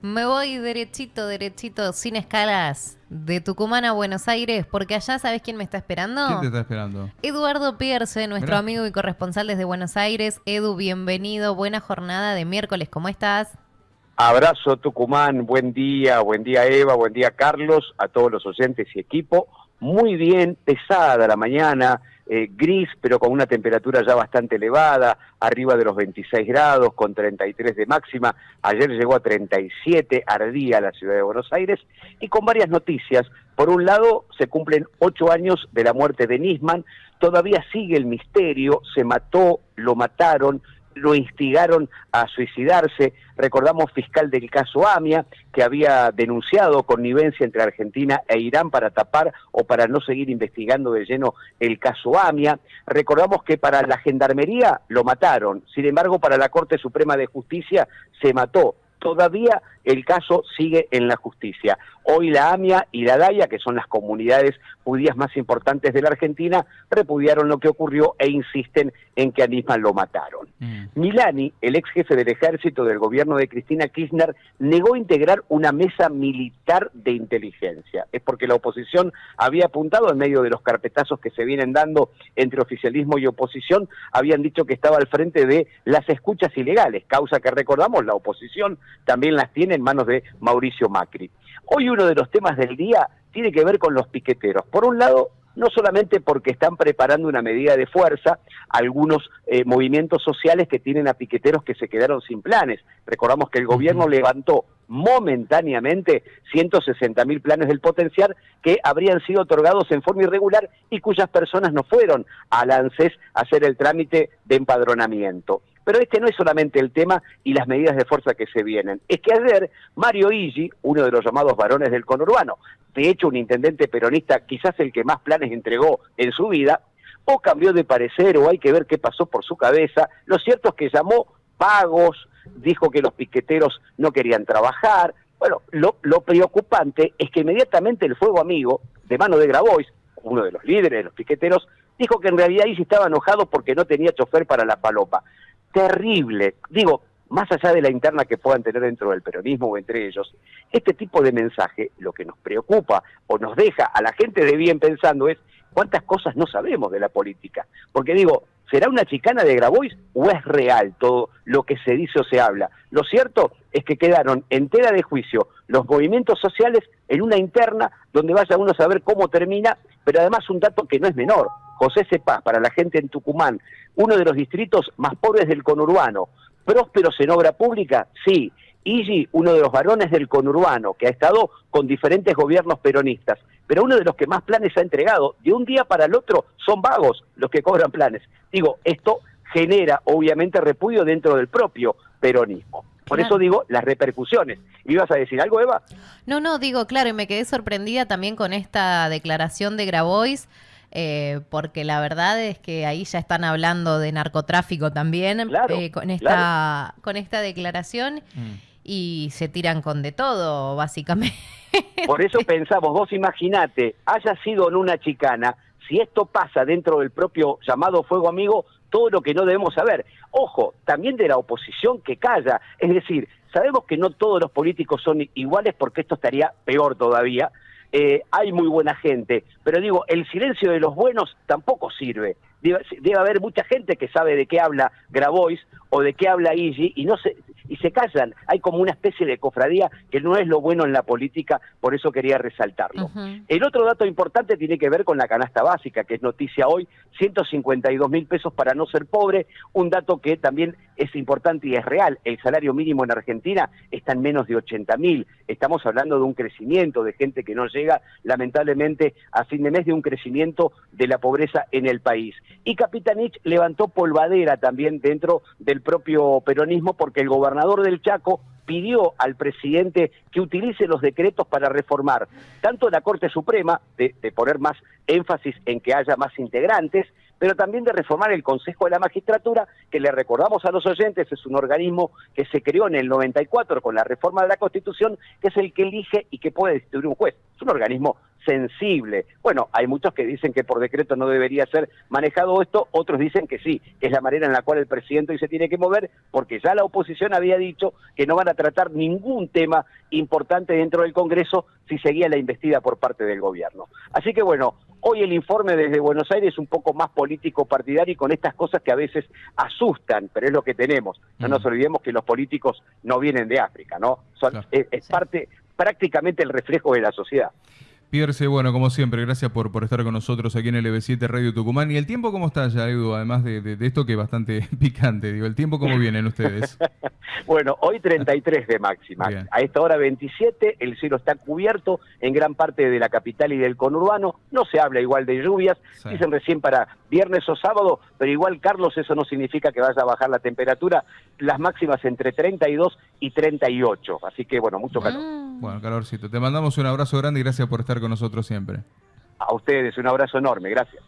Me voy derechito, derechito, sin escalas, de Tucumán a Buenos Aires, porque allá, ¿sabes quién me está esperando? ¿Quién te está esperando? Eduardo Pierce, nuestro Mirá. amigo y corresponsal desde Buenos Aires. Edu, bienvenido, buena jornada de miércoles, ¿cómo estás? Abrazo Tucumán, buen día, buen día Eva, buen día Carlos, a todos los oyentes y equipo. Muy bien, pesada la mañana, eh, gris, pero con una temperatura ya bastante elevada, arriba de los 26 grados, con 33 de máxima. Ayer llegó a 37, ardía la ciudad de Buenos Aires, y con varias noticias. Por un lado, se cumplen ocho años de la muerte de Nisman, todavía sigue el misterio, se mató, lo mataron, lo instigaron a suicidarse. Recordamos fiscal del caso AMIA, que había denunciado connivencia entre Argentina e Irán para tapar o para no seguir investigando de lleno el caso AMIA. Recordamos que para la Gendarmería lo mataron, sin embargo para la Corte Suprema de Justicia se mató. Todavía el caso sigue en la justicia. Hoy la AMIA y la DAIA, que son las comunidades judías más importantes de la Argentina, repudiaron lo que ocurrió e insisten en que a Nisman lo mataron. Mm. Milani, el ex jefe del ejército del gobierno de Cristina Kirchner, negó integrar una mesa militar de inteligencia. Es porque la oposición había apuntado en medio de los carpetazos que se vienen dando entre oficialismo y oposición, habían dicho que estaba al frente de las escuchas ilegales, causa que recordamos la oposición también las tiene en manos de Mauricio Macri. Hoy uno de los temas del día tiene que ver con los piqueteros. Por un lado, no solamente porque están preparando una medida de fuerza, algunos eh, movimientos sociales que tienen a piqueteros que se quedaron sin planes. Recordamos que el gobierno levantó momentáneamente 160 mil planes del potenciar que habrían sido otorgados en forma irregular y cuyas personas no fueron al ANSES a hacer el trámite de empadronamiento. Pero este no es solamente el tema y las medidas de fuerza que se vienen. Es que ayer Mario Igi, uno de los llamados varones del conurbano, de hecho un intendente peronista, quizás el que más planes entregó en su vida, o cambió de parecer o hay que ver qué pasó por su cabeza. Lo cierto es que llamó pagos, dijo que los piqueteros no querían trabajar. Bueno, lo, preocupante es que inmediatamente el Fuego Amigo, de mano de Grabois, uno de los líderes de los piqueteros, dijo que en realidad Igi estaba enojado porque no tenía chofer para la palopa terrible. Digo, más allá de la interna que puedan tener dentro del peronismo o entre ellos, este tipo de mensaje lo que nos preocupa o nos deja a la gente de bien pensando es cuántas cosas no sabemos de la política. Porque digo, ¿será una chicana de Grabois o es real todo lo que se dice o se habla? Lo cierto es que quedaron en tela de juicio los movimientos sociales en una interna donde vaya uno a saber cómo termina, pero además un dato que no es menor. José Cepaz, para la gente en Tucumán, uno de los distritos más pobres del conurbano, prósperos en obra pública, sí. Igi, uno de los varones del conurbano, que ha estado con diferentes gobiernos peronistas, pero uno de los que más planes ha entregado, de un día para el otro, son vagos los que cobran planes. Digo, esto genera obviamente repudio dentro del propio peronismo. Por Claro. eso digo las repercusiones. ¿Ibas a decir algo, Eva? No, no, digo, claro, y me quedé sorprendida también con esta declaración de Grabois, eh, porque la verdad es que ahí ya están hablando de narcotráfico también Claro, eh, con, esta, con esta declaración Mm. y se tiran con de todo, básicamente. Por eso pensamos, vos imaginate, haya sido en una chicana, si esto pasa dentro del propio llamado fuego amigo, todo lo que no debemos saber. Ojo, también de la oposición que calla. Es decir, sabemos que no todos los políticos son iguales porque esto estaría peor todavía. Eh, hay muy buena gente, pero digo, el silencio de los buenos tampoco sirve. Debe, haber mucha gente que sabe de qué habla Grabois o de qué habla Igi y no se y se callan. Hay como una especie de cofradía que no es lo bueno en la política, por eso quería resaltarlo. El otro dato importante tiene que ver con la canasta básica, que es noticia hoy, 152 mil pesos para no ser pobre, un dato que también es importante y es real. El salario mínimo en Argentina está en menos de 80 mil. Estamos hablando de un crecimiento de gente que no llega, lamentablemente, a fin de mes, de un crecimiento de la pobreza en el país. Y Capitanich levantó polvadera también dentro del propio peronismo porque el gobernador del Chaco pidió al presidente que utilice los decretos para reformar tanto la Corte Suprema, de, de poner más énfasis en que haya más integrantes, pero también de reformar el Consejo de la Magistratura, que le recordamos a los oyentes, es un organismo que se creó en el 94 con la reforma de la Constitución, que es el que elige y que puede destituir un juez. Es un organismo sensible. Bueno, hay muchos que dicen que por decreto no debería ser manejado esto, otros dicen que sí, que es la manera en la cual el presidente hoy se tiene que mover, porque ya la oposición había dicho que no van a tratar ningún tema importante dentro del Congreso si seguía la investida por parte del gobierno. Así que bueno, hoy el informe desde Buenos Aires es un poco más político partidario y con estas cosas que a veces asustan, pero es lo que tenemos. No nos olvidemos que los políticos no vienen de África, ¿no? es parte prácticamente el reflejo de la sociedad. Pierce, bueno, como siempre, gracias por, por estar con nosotros aquí en el EB7 Radio Tucumán. ¿Y el tiempo cómo está ya, Edu? Además de, esto que es bastante picante, digo, ¿el tiempo cómo vienen ustedes? bueno, hoy 33 de máxima. A esta hora 27, el cielo está cubierto en gran parte de la capital y del conurbano. No se habla igual de lluvias, dicen recién para viernes o sábado, pero igual, Carlos, eso no significa que vaya a bajar la temperatura. Las máximas entre 32 y 38. Así que, bueno, mucho calor. Mm. Bueno, calorcito. Te mandamos un abrazo grande y gracias por con nosotros siempre. A ustedes, un abrazo enorme. Gracias.